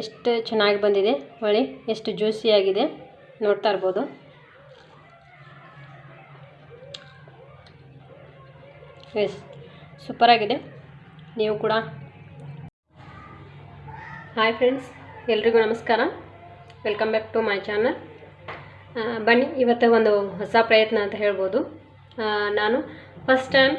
ಎಷ್ಟು ಚೆನ್ನಾಗಿ ಬಂದಿದೆ ಹೊಳಿ, ಎಷ್ಟು ಜ್ಯೂಸಿಯಾಗಿದೆ ನೋಡ್ತಾ ಇರ್ಬೋದು. ಎಸ್ ಸೂಪರಾಗಿದೆ ನೀವು ಕೂಡ. ಹಾಯ್ ಫ್ರೆಂಡ್ಸ್ ಎಲ್ರಿಗೂ ನಮಸ್ಕಾರ. Welcome back to my channel ಬನ್ನಿ, ಇವತ್ತು ಒಂದು ಹೊಸ ಪ್ರಯತ್ನ ಅಂತ ಹೇಳ್ಬೋದು. ನಾನು ಫಸ್ಟ್ ಟೈಮ್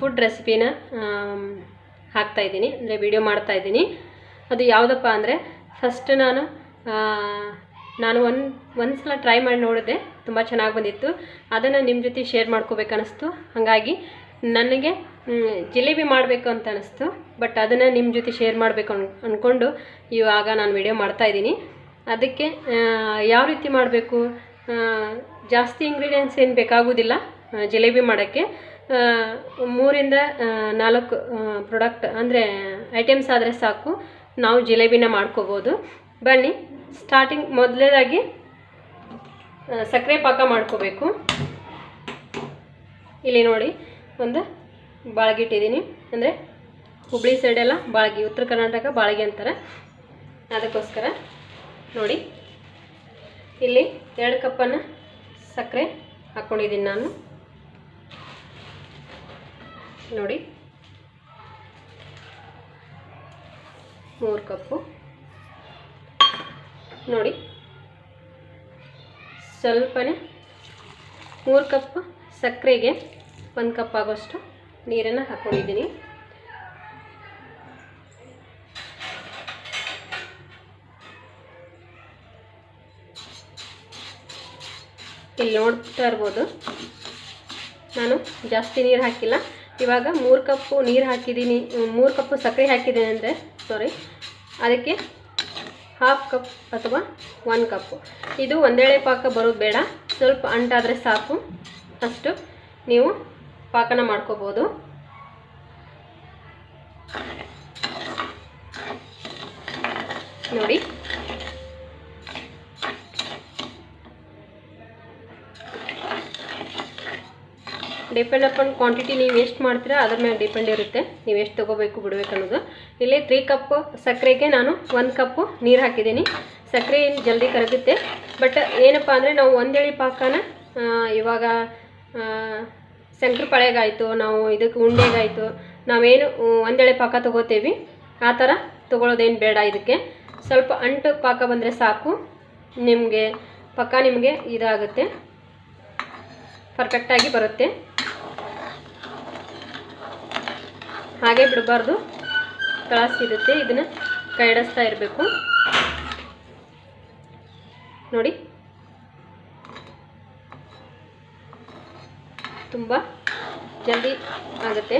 ಫುಡ್ ರೆಸಿಪಿನ ಹಾಕ್ತಾಯಿದ್ದೀನಿ ಅಂದರೆ ವಿಡಿಯೋ ಮಾಡ್ತಾಯಿದ್ದೀನಿ ಅದು ಯಾವುದಪ್ಪ ಅಂದರೆ ಫಸ್ಟ್ ನಾನು ನಾನು ಒನ್ ಒಂದು ಸಲ ಟ್ರೈ ಮಾಡಿ ನೋಡಿದೆ, ತುಂಬ ಚೆನ್ನಾಗಿ ಬಂದಿತ್ತು. ಅದನ್ನು ನಿಮ್ಮ ಜೊತೆ ಶೇರ್ ಮಾಡ್ಕೋಬೇಕನ್ನಿಸ್ತು ಹಾಗಾಗಿ ನನಗೆ ಜಿಲೇಬಿ ಮಾಡಬೇಕು ಅಂತ ಅನಿಸ್ತು. ಬಟ್ ಅದನ್ನು ನಿಮ್ಮ ಜೊತೆ ಶೇರ್ ಮಾಡಬೇಕು ಅನ್ ಅಂದ್ಕೊಂಡು ಇವಾಗ ನಾನು ವಿಡಿಯೋ ಮಾಡ್ತಾಯಿದ್ದೀನಿ ಅದಕ್ಕೆ ಯಾವ ರೀತಿ ಮಾಡಬೇಕು? ಜಾಸ್ತಿ ಇಂಗ್ರೀಡಿಯೆಂಟ್ಸ್ ಏನು ಬೇಕಾಗೋದಿಲ್ಲ ಜಿಲೇಬಿ ಮಾಡೋಕ್ಕೆ. ಮೂರಿಂದ ನಾಲ್ಕು ಪ್ರಾಡಕ್ಟ್ ಅಂದರೆ ಐಟಮ್ಸ್ ಆದರೆ ಸಾಕು. ನಾವು ಜಿಲೇಬಿನ ಮಾಡ್ಕೋಬೋದು. ಬನ್ನಿ ಸ್ಟಾರ್ಟಿಂಗ್ ಮೊದಲೇದಾಗಿ ಸಕ್ಕರೆ ಪಾಕ ಮಾಡ್ಕೋಬೇಕು. ಇಲ್ಲಿ ನೋಡಿ, ಒಂದು ಬಾಳ್ಗಿ ಇಟ್ಟಿದ್ದೀನಿ. ಅಂದರೆ ಹುಬ್ಳಿ ಸೈಡೆಲ್ಲ ಬಾಳ್ಗಿ, ಉತ್ತರ ಕರ್ನಾಟಕ ಬಾಳ್ಗಿ ಅಂತಾರೆ. ಅದಕ್ಕೋಸ್ಕರ ನೋಡಿ, ಇಲ್ಲಿ ಎರಡು ಕಪ್ಪನ್ನು ಸಕ್ಕರೆ ಹಾಕ್ಕೊಂಡಿದ್ದೀನಿ ನಾನು. ನೋಡಿ ಮೂರು ಕಪ್ಪು. ನೋಡಿ. ಸ್ವಲ್ಪನೇ ಮೂರು ಕಪ್ ಸಕ್ಕರೆಗೆ ಒಂದು ಕಪ್ ಆಗೋಷ್ಟು ನೀರನ್ನು ಹಾಕ್ಕೊಂಡಿದ್ದೀನಿ ಇಲ್ಲಿ ನೋಡ್ತಾ ಇರ್ಬೋದು. ನಾನು ಜಾಸ್ತಿ ನೀರು ಹಾಕಿಲ್ಲ. ಇವಾಗ ಮೂರು ಕಪ್ಪು ನೀರು ಹಾಕಿದ್ದೀನಿ, ಮೂರು ಕಪ್ಪು ಸಕ್ಕರೆ ಹಾಕಿದ್ದೀನಿ ಅಂದರೆ ಸಾರಿ ಅದಕ್ಕೆ ಹಾಫ್ ಕಪ್ ಅಥವಾ ಒನ್ ಕಪ್ಪು ಇದು ಒಂದೇಳೆ ಪಾಕ ಬರೋದು ಬೇಡ. ಸ್ವಲ್ಪ ಅಂಟಾದರೆ ಸಾಕು. ಅಷ್ಟು ನೀವು ಪಾಕನ ಮಾಡ್ಕೋಬೋದು. ನೋಡಿ. ಡಿಪೆಂಡ್ ಅಪಾನ್ ಕ್ವಾಂಟಿಟಿ ನೀವು ಎಷ್ಟು ಮಾಡ್ತೀರಾ, ಅದ್ರ ಮೇಲೆ ಡಿಪೆಂಡ್ ಇರುತ್ತೆ. ನೀವು ಎಷ್ಟು ತೊಗೋಬೇಕು ಬಿಡಬೇಕು ಅನ್ನೋದು. ಇಲ್ಲಿ ತ್ರೀ ಕಪ್ ಸಕ್ಕರೆಗೆ ನಾನು ಒಂದು ಕಪ್ಪು ನೀರು ಹಾಕಿದ್ದೀನಿ. ಸಕ್ಕರೆ ಏನು ಜಲ್ದಿ ಕರಗುತ್ತೆ. ಬಟ್ ಏನಪ್ಪ ಅಂದರೆ ನಾವು ಒಂದೇಳಿ ಪಾಕನ ಇವಾಗ ಶಂಕರ ಪಳೆಗಾಯಿತು, ನಾವು ಇದಕ್ಕೆ ಉಂಡೆಗಾಯಿತು ನಾವೇನು ಒಂದೇಳೆ ಪಾಕ ತೊಗೋತೀವಿ. ಆ ಥರ ತೊಗೊಳೋದೇನು ಬೇಡ ಇದಕ್ಕೆ. ಸ್ವಲ್ಪ ಅಂಟು ಪಾಕ ಬಂದರೆ ಸಾಕು. ನಿಮಗೆ, ಪಕ್ಕ ನಿಮಗೆ ಇದಾಗುತ್ತೆ. ಪರ್ಫೆಕ್ಟಾಗಿ ಬರುತ್ತೆ. ಹಾಗೆ ಬಿಡಬಾರ್ದು. ಸಿಗುತ್ತೆ ಇದನ್ನು ಕೈಡಿಸ್ತಾ ಇರಬೇಕು. ನೋಡಿ. ತುಂಬ ಜಲ್ದಿ ಆಗುತ್ತೆ.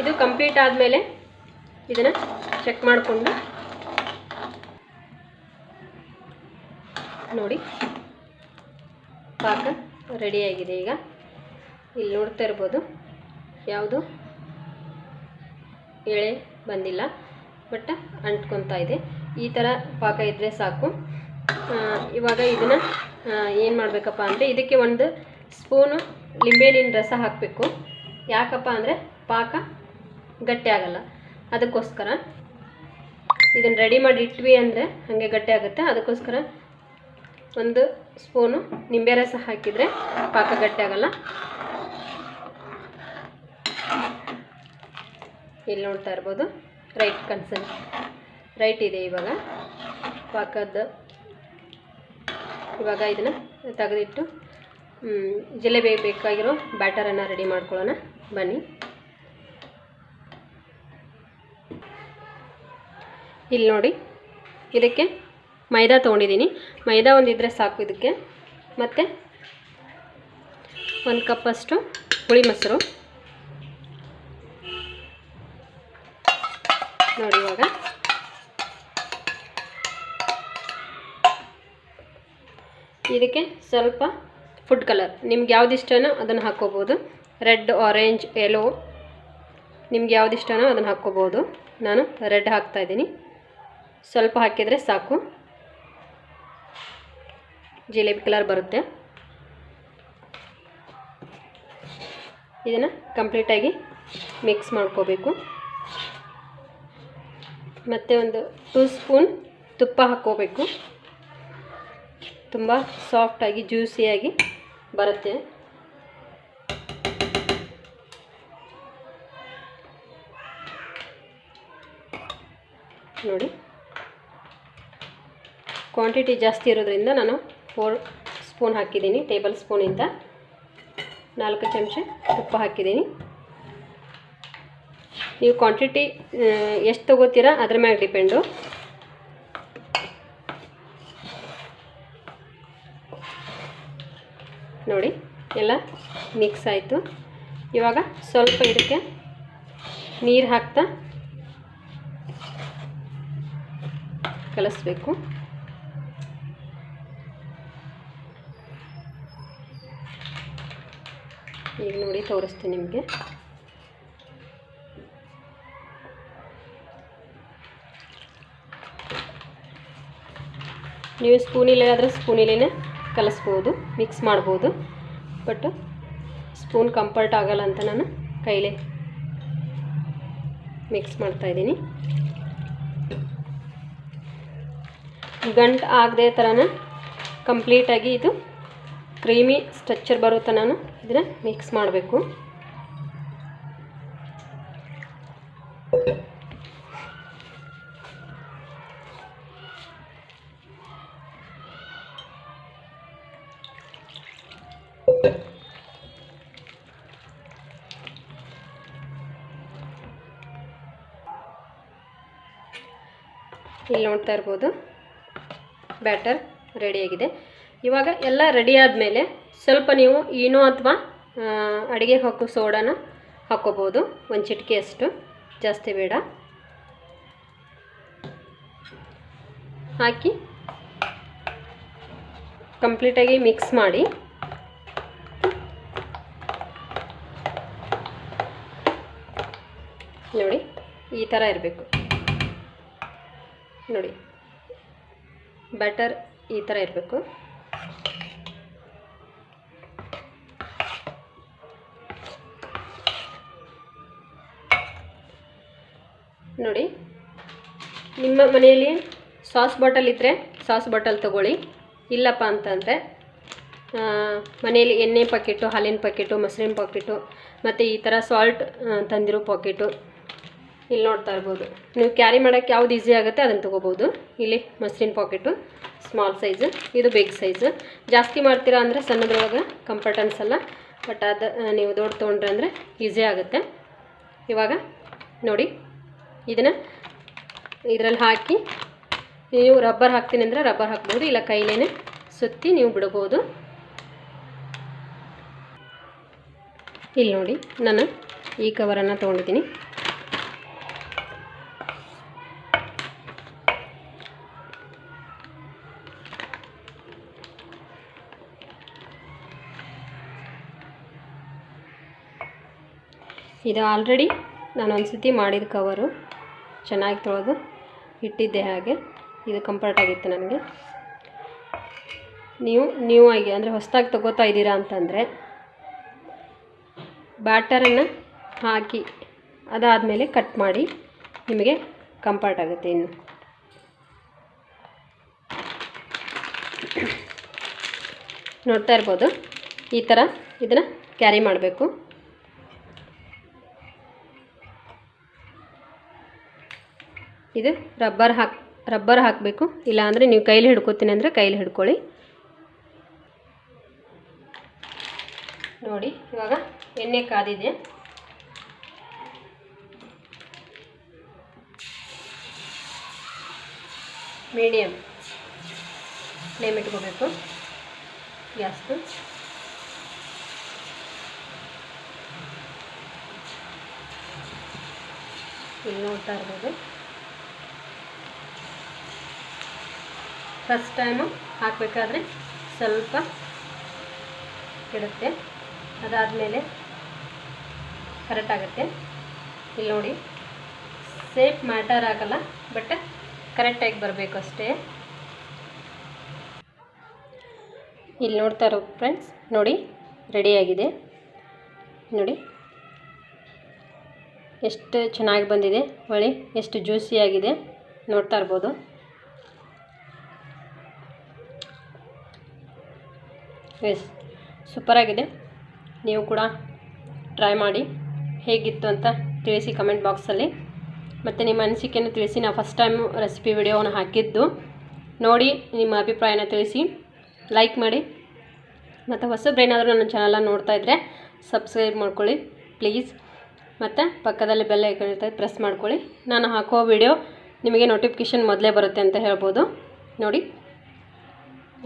ಇದು ಕಂಪ್ಲೀಟ್ ಆದಮೇಲೆ ಇದನ್ನು ಚೆಕ್ ಮಾಡಿಕೊಂಡು ನೋಡಿ. ಪಾಕ ರೆಡಿಯಾಗಿದೆ ಈಗ. ಇಲ್ಲಿ ನೋಡ್ತಾ ಇರ್ಬೋದು. ಯಾವುದು? ಎಳೆ ಬಂದಿಲ್ಲ. ಬಟ್ ಅಂಟ್ಕೊತಾ ಇದೆ. ಈ ಥರ ಪಾಕ ಇದ್ದರೆ ಸಾಕು. ಇವಾಗ ಇದನ್ನು ಏನು ಮಾಡಬೇಕಪ್ಪ ಅಂದರೆ ಇದಕ್ಕೆ ಒಂದು ಸ್ಪೂನು ಲಿಂಬೆಹಣ್ಣಿನ ರಸ ಹಾಕಬೇಕು. ಯಾಕಪ್ಪ ಅಂದರೆ ಪಾಕ ಗಟ್ಟಿ ಆಗಲ್ಲ. ಅದಕ್ಕೋಸ್ಕರ. ಇದನ್ನು ರೆಡಿ ಮಾಡಿ ಇಟ್ವಿ ಅಂದರೆ ಹಾಗೆ ಗಟ್ಟಿ ಆಗುತ್ತೆ. ಅದಕ್ಕೋಸ್ಕರ ಒಂದು ಸ್ಪೂನು ನಿಂಬೆ ರಸ ಹಾಕಿದರೆ ಪಾಕ ಗಟ್ಟಿ ಆಗಲ್ಲ. ಇಲ್ಲಿ ನೋಡ್ತಾ ಇರ್ಬೋದು. ರೈಟ್ ಕನ್ಸನ್ ರೈಟ್ ಇದೆ ಇವಾಗ. ಪಾಕದ ಇವಾಗ ಇದನ್ನು ತೆಗೆದಿಟ್ಟು ಜಿಲೇಬಿ ಬೇಕಾಗಿರೋ ಬ್ಯಾಟರನ್ನು ರೆಡಿ ಮಾಡ್ಕೊಳ್ಳೋಣ. ಬನ್ನಿ. ಇಲ್ಲಿ ನೋಡಿ. ಇದಕ್ಕೆ ಮೈದಾ ತೊಗೊಂಡಿದ್ದೀನಿ. ಮೈದಾ ಒಂದಿದ್ರೆ ಸಾಕು ಇದಕ್ಕೆ. ಮತ್ತು ಒಂದು ಕಪ್ಪಷ್ಟು ಹುಳಿ ಮೊಸರು. ನೋಡಿ ಇವಾಗ. ಇದಕ್ಕೆ ಸ್ವಲ್ಪ ಫುಡ್ ಕಲರ್ ನಿಮ್ಗೆ ಯಾವ್ದು ಇಷ್ಟನೋ ಅದನ್ನು ಹಾಕ್ಕೋಬೋದು. ರೆಡ್ ಆರೆಂಜ್ ಯೆಲ್ಲೋ ನಿಮ್ಗೆ ಯಾವ್ದು ಇಷ್ಟನೋ ಅದನ್ನು ಹಾಕ್ಕೋಬೋದು. ನಾನು ರೆಡ್ ಹಾಕ್ತಾಯಿದ್ದೀನಿ ಸ್ವಲ್ಪ ಹಾಕಿದರೆ ಸಾಕು. ಜಿಲೇಬಿ ಕಲರ್ ಬರುತ್ತೆ. ಇದನ್ನು ಕಂಪ್ಲೀಟಾಗಿ ಮಿಕ್ಸ್ ಮಾಡ್ಕೋಬೇಕು. ಮತ್ತು ಒಂದು ಟೂ ಸ್ಪೂನ್ ತುಪ್ಪ ಹಾಕ್ಕೋಬೇಕು. ತುಂಬ ಸಾಫ್ಟಾಗಿ ಜ್ಯೂಸಿಯಾಗಿ ಬರುತ್ತೆ. ನೋಡಿ. ಕ್ವಾಂಟಿಟಿ ಜಾಸ್ತಿ ಇರೋದ್ರಿಂದ ನಾನು ಫೋರ್ ಸ್ಪೂನ್ ಹಾಕಿದ್ದೀನಿ ಟೇಬಲ್ ಸ್ಪೂನಿಂದ ನಾಲ್ಕು ಚಮಚ ತುಪ್ಪ ಹಾಕಿದ್ದೀನಿ. ನೀವು ಕ್ವಾಂಟಿಟಿ ಎಷ್ಟು ತೊಗೋತೀರಾ? ಅದ್ರ ಮ್ಯಾಗೆ ಡಿಪೆಂಡು ನೋಡಿ, ಎಲ್ಲ ಮಿಕ್ಸ್ ಆಯಿತು. ಇವಾಗ ಸ್ವಲ್ಪ ಇದಕ್ಕೆ ನೀರು ಹಾಕ್ತಾ ಕಲಿಸ್ಬೇಕು. ಈಗ ನೋಡಿ ತೋರಿಸ್ತೀನಿ ನಿಮಗೆ. ನೀವು ಸ್ಪೂನಿಲೆ ಆದರೆ ಸ್ಪೂನಿಲೇ ಕಲಿಸ್ಬೋದು ಮಿಕ್ಸ್ ಮಾಡ್ಬೋದು. ಬಟ್ ಸ್ಪೂನ್ ಕಂಫರ್ಟ್ ಆಗಲ್ಲ ಅಂತ ನಾನು ಕೈಲೇ ಮಿಕ್ಸ್ ಮಾಡ್ತಾಯಿದ್ದೀನಿ ಗಂಟು ಆಗದೆ ಥರನ ಕಂಪ್ಲೀಟಾಗಿ ಇದು ಕ್ರೀಮಿ ಸ್ಟ್ರಕ್ಚರ್ ಬರೋ ನಾನು ಇದನ್ನು ಮಿಕ್ಸ್ ಮಾಡಬೇಕು. ಇಲ್ಲಿ ನೋಡ್ತಾ ಇರ್ಬೋದು. ಬ್ಯಾಟರ್ ರೆಡಿಯಾಗಿದೆ. ಇವಾಗ ಎಲ್ಲ ರೆಡಿ ಆದಮೇಲೆ ಸ್ವಲ್ಪ ನೀವು ಈನೋ ಅಥವಾ ಅಡುಗೆ ಹಾಕೋ ಸೋಡಾನ ಹಾಕ್ಕೋಬೋದು ಒಂದು ಚಿಟಿಕೆಯಷ್ಟು ಜಾಸ್ತಿ ಬೇಡ. ಹಾಕಿ ಕಂಪ್ಲೀಟಾಗಿ ಮಿಕ್ಸ್ ಮಾಡಿ. ನೋಡಿ, ಈ ಥರ ಇರಬೇಕು. ನೋಡಿ. ಬ್ಯಾಟರ್ ಈ ಥರ ಇರಬೇಕು. ನೋಡಿ, ನಿಮ್ಮ ಮನೆಯಲ್ಲಿ ಸಾಸ್ ಬಾಟಲ್ ಇದ್ದರೆ ಸಾಸ್ ಬಾಟಲ್ ತಗೊಳ್ಳಿ. ಇಲ್ಲಪ್ಪ ಅಂತಂದರೆ ಮನೆಯಲ್ಲಿ ಎಣ್ಣೆ ಪಾಕೆಟು ಹಾಲಿನ ಪಾಕೆಟು ಮೊಸರಿನ ಪಾಕೆಟು ಮತ್ತು ಈ ಥರ ಸಾಲ್ಟ್ ತಂದಿರೋ ಪಾಕೆಟು ಇಲ್ಲಿ ನೋಡ್ತಾ ಇರ್ಬೋದು. ನೀವು ಕ್ಯಾರಿ ಮಾಡೋಕ್ಕೆ ಯಾವ್ದು ಈಸಿ ಆಗುತ್ತೆ ಅದನ್ನು ತೊಗೋಬೋದು. ಇಲ್ಲಿ ಮೊಸರಿನ ಪಾಕೆಟು ಸ್ಮಾಲ್ ಸೈಜು ಇದು ಬಿಗ್ ಸೈಜು ಜಾಸ್ತಿ ಮಾಡ್ತೀರಾ ಅಂದರೆ ಸಣ್ಣದ್ರೊಳಗೆ ಕಂಫರ್ಟ್ ಅನ್ಸಲ್ಲ ಬಟ್ ಅದು ನೀವು ದೊಡ್ಡ ತೊಗೊಂಡ್ರೆ ಅಂದರೆ ಈಸಿ ಆಗುತ್ತೆ. ಇವಾಗ ನೋಡಿ, ಇದನ್ನು ಇದರಲ್ಲಿ ಹಾಕಿ, ನೀವು ರಬ್ಬರ್ ಹಾಕ್ತೀನಿ ಅಂದರೆ ರಬ್ಬರ್ ಹಾಕ್ಬೋದು, ಇಲ್ಲ ಕೈಲೇ ಸುತ್ತಿ ನೀವು ಬಿಡ್ಬೋದು. ಇಲ್ಲಿ ನೋಡಿ, ನಾನು ಈ ಕವರನ್ನು ತೊಗೊಂಡಿದ್ದೀನಿ. ಇದು ಆಲ್ರೆಡಿ ನಾನು ಒಂದು ಸತಿ ಮಾಡಿದ ಕವರು ಚೆನ್ನಾಗಿ ತೊಳೆದು ಇಟ್ಟಿದ್ದೆ ಹಾಗೆ. ಇದು ಕಂಫರ್ಟ್ ಆಗಿತ್ತು ನನಗೆ. ನೀವು ನೀವು ಆಗಿ ಅಂದರೆ ಹೊಸದಾಗಿ ತಗೋತಾ ಇದ್ದೀರಾ ಅಂತಂದರೆ ಬ್ಯಾಟರನ್ನು ಹಾಕಿ, ಅದಾದಮೇಲೆ ಕಟ್ ಮಾಡಿ ನಿಮಗೆ ಕಂಫರ್ಟ್ ಆಗುತ್ತೆ ಇನ್ನು. ನೋಡ್ತಾ ಇರ್ಬೋದು. ಈ ಥರ ಇದನ್ನು ಕ್ಯಾರಿ ಮಾಡಬೇಕು. ಇದು ರಬ್ಬರ್ ಹಾಕ್, ರಬ್ಬರ್ ಹಾಕಬೇಕು. ಇಲ್ಲಾಂದರೆ ನೀವು ಕೈಲಿ ಹಿಡ್ಕೊತೀನಿ ಅಂದರೆ ಕೈಲಿ ಹಿಡ್ಕೊಳ್ಳಿ. ನೋಡಿ, ಇವಾಗ ಎಣ್ಣೆ ಕಾದಿದೆ. ಮೀಡಿಯಮ್ ಫ್ಲೇಮ್ ಇಟ್ಕೋಬೇಕು. ಗ್ಯಾಸ್ದು. ಇಲ್ಲಿ ನೋಡ್ತಾ ಇರ್ಬೋದು. ಫಸ್ಟ್ ಟೈಮು ಹಾಕಬೇಕಾದ್ರೆ ಸ್ವಲ್ಪ ಇಡುತ್ತೆ ಅದಾದಮೇಲೆ ಕರೆಕ್ಟ್ ಆಗುತ್ತೆ. ಇಲ್ಲಿ ನೋಡಿ ಸೇಫ್ ಮ್ಯಾಟರ್ ಆಗಲ್ಲ ಬಟ್ ಕರೆಕ್ಟಾಗಿ ಬರಬೇಕು ಅಷ್ಟೇ. ಇಲ್ಲಿ ನೋಡ್ತಾ ಇರೋ ಫ್ರೆಂಡ್ಸ್ ನೋಡಿ ರೆಡಿಯಾಗಿದೆ ನೋಡಿ, ಎಷ್ಟು ಚೆನ್ನಾಗಿ ಬಂದಿದೆ ಹೊಳಿ ಎಷ್ಟು ಜ್ಯೂಸಿಯಾಗಿದೆ ನೋಡ್ತಾ ಇರ್ಬೋದು. ಎಸ್ ಸೂಪರಾಗಿದೆ. ನೀವು ಕೂಡ ಟ್ರೈ ಮಾಡಿ. ಹೇಗಿತ್ತು ಅಂತ ತಿಳಿಸಿ ಕಮೆಂಟ್ ಬಾಕ್ಸಲ್ಲಿ ಮತ್ತು ನಿಮ್ಮ ಅನಿಸಿಕೆಯನ್ನು ತಿಳಿಸಿ. ನಾವು ಫಸ್ಟ್ ಟೈಮ್ ರೆಸಿಪಿ ವಿಡಿಯೋವನ್ನು ಹಾಕಿದ್ದು. ನೋಡಿ ನಿಮ್ಮ ಅಭಿಪ್ರಾಯನ ತಿಳಿಸಿ. ಲೈಕ್ ಮಾಡಿ. ಮತ್ತು ಹೊಸಬ್ರೇನಾದರೂ ನನ್ನ ಚಾನಲ್ನ ನೋಡ್ತಾ ಇದ್ದರೆ ಸಬ್ಸ್ಕ್ರೈಬ್ ಮಾಡ್ಕೊಳ್ಳಿ ಪ್ಲೀಸ್ ಮತ್ತು ಪಕ್ಕದಲ್ಲಿ ಬೆಲ್ಲ ಇರ್ತದೆ ಪ್ರೆಸ್ ಮಾಡ್ಕೊಳ್ಳಿ. ನಾನು ಹಾಕೋ ವಿಡಿಯೋ ನಿಮಗೆ ನೋಟಿಫಿಕೇಷನ್ ಮೊದಲೇ ಬರುತ್ತೆ ಅಂತ ಹೇಳ್ಬೋದು. ನೋಡಿ,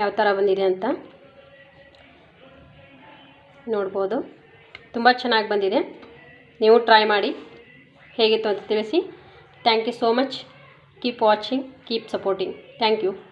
ಯಾವ ಥರ ಬಂದಿದೆ ಅಂತ. ನೋಡ್ಬೋದು. ತುಂಬ ಚೆನ್ನಾಗಿ ಬಂದಿದೆ. ನೀವು ಟ್ರೈ ಮಾಡಿ. ಹೇಗಿತ್ತು ಅಂತ ತಿಳಿಸಿ. Thank you so much keep watching keep supporting thank you